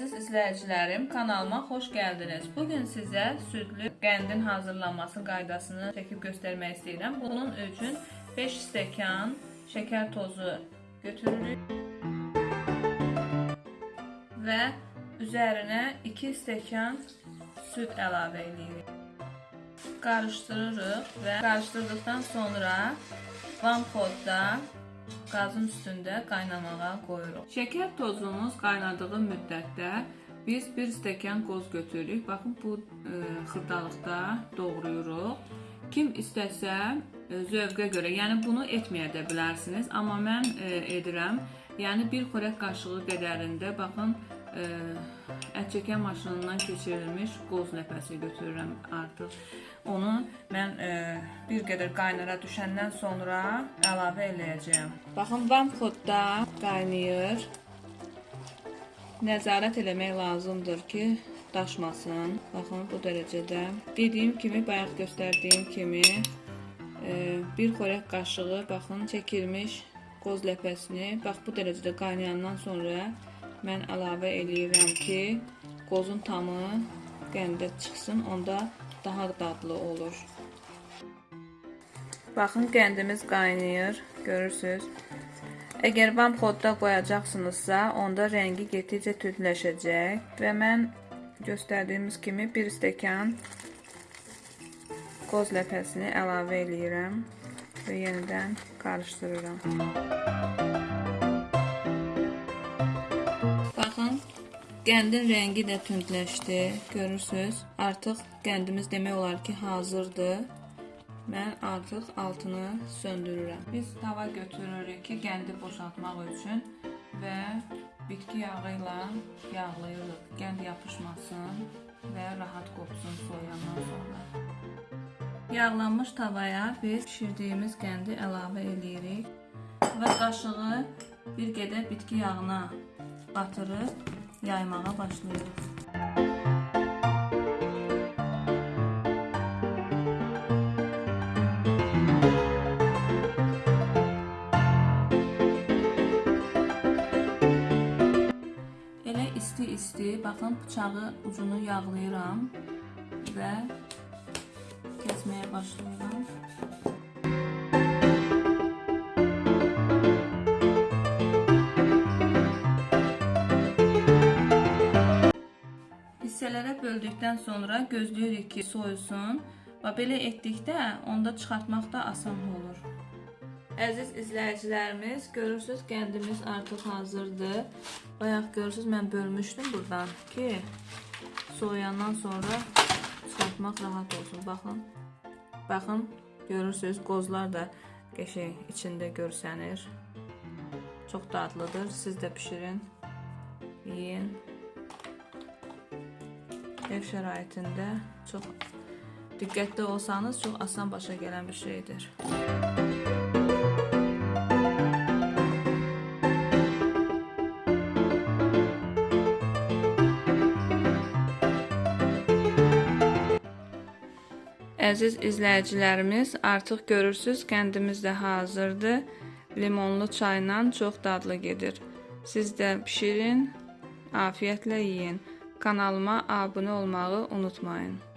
izləyicilərim, kanalıma xoş gəldiniz. Bu gün sizə südlü qəndin hazırlanması qaydasını çəkib göstərmək istəyirəm. Bunun üçün 5 stəkan şəkər tozu götürürük və üzərinə 2 stəkan süd əlavə edirik. Qarışdırırıq və qarışdırdıqdan sonra vamxodda qazın üstündə qaynamağa qoyuruq. Şəkər tozumuz qaynadığı müddətdə biz 1 stəkan qoz götürürük. Baxın bu e, xırdalıqda doğrayırıq. Kim istəsə e, zövqə görə, yəni bunu etməyə də bilərsiniz, amma mən e, edirəm. Yəni bir xörək qaşığı qədərində baxın e, ət çəkən maşınından keçirilmiş qoz ləpəsi götürürəm artıq. Onu mən e, bir qədər qaynara düşəndən sonra əlavə eləyəcəyəm. Baxın, vamxodda qaynayır. Nəzarət eləmək lazımdır ki, daşmasın. Baxın, bu dərəcədə. Dediyim kimi, bayaq göstərdiyim kimi e, bir xörək qaşığı, baxın, çəkilmiş qoz ləpəsini, bax bu dərəcədə qaynayandan sonra mən əlavə eləyirəm ki, qozun tamı qəndə çıxsın, onda daha dadlı olur. Baxın, qəndimiz qaynayır, görürsüz. Əgər vamxodda qoyacaqsınızsa, onda rəngi getdikcə tündləşəcək və mən göstərdiyimiz kimi 1 stəkan qoz ləpəsini əlavə eləyirəm və yenidən qarışdırıram. Baxın, qəndin rəngi də tündləşdi, görürsüz. Artıq qəndimiz demək olar ki, hazırdır. Mən artıq altını söndürürəm. Biz tava götürürük ki, qəndi boşaltmaq üçün və bitki yağı ilə yağlayırıq. Qənd yapışmasın və rahat qopsun soyandan sonra. Yağlanmış tavaya biz pişirdiyimiz qəndi əlavə edirik və qaşığı bir qədər bitki yağına batırıb yaymağa başlayırıq. Elə isti-isti, baxın bıçağı ucunu yağlayıram və kəsməyə başlayıram. Hissələrə böldükdən sonra gözləyirik ki, soyusun və belə etdikdə onda çıxartmaq da asan olur. Əziz izləyicilərimiz, görürsüz qəndimiz artıq hazırdır. Bayaq görürsüz mən bölmüşdüm burdan ki, soyandan sonra çıxartmaq rahat olsun. Baxın. Baxın, görürsüz qozlar da qəşəng içində görsənir. Çox dadlıdır. Siz də bişirin, yeyin. Ev şəraitində çox diqqətli olsanız çox asan başa gələn bir şeydir. Əziz izləyicilərimiz, artıq görürsüz, qəndimiz də hazırdır. Limonlu çayla çox dadlı gedir. Siz də bişirin, afiyətlə yeyin. Kanalıma abunə olmağı unutmayın.